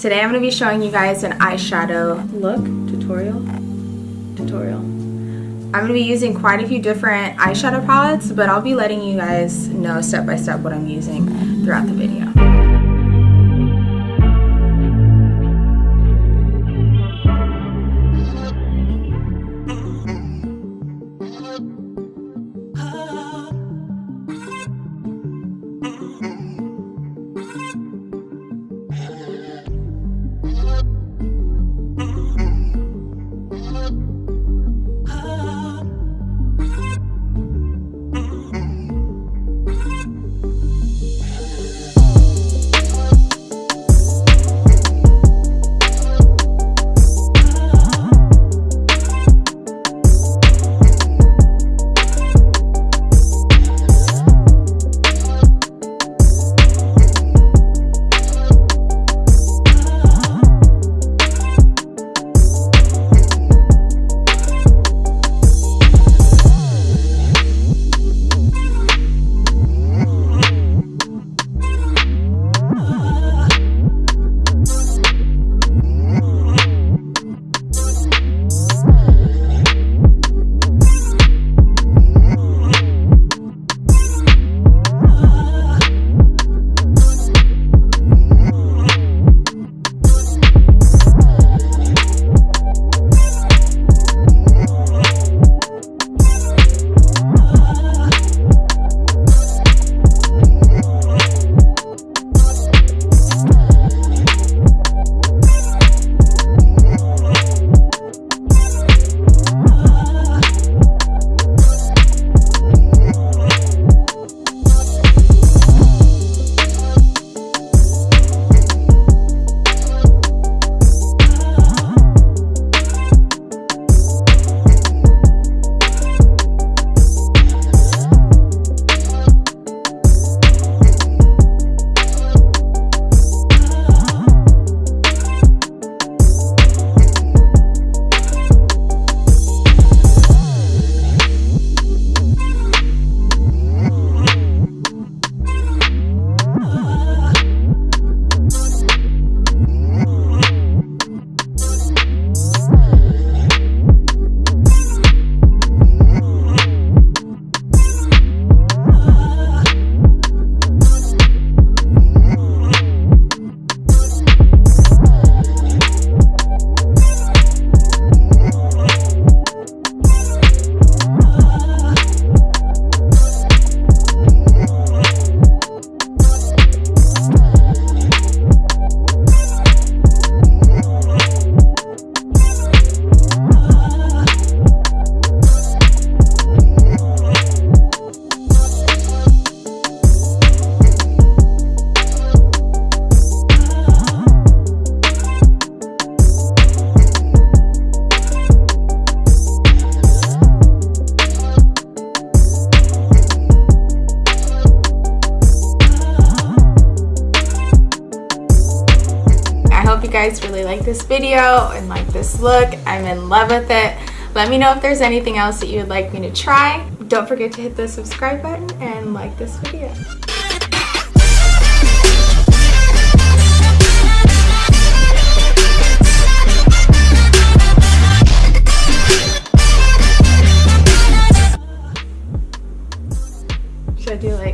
Today I'm going to be showing you guys an eyeshadow look tutorial. Tutorial. I'm going to be using quite a few different eyeshadow palettes, but I'll be letting you guys know step by step what I'm using throughout the video. you guys really like this video and like this look. I'm in love with it. Let me know if there's anything else that you would like me to try. Don't forget to hit the subscribe button and like this video. do like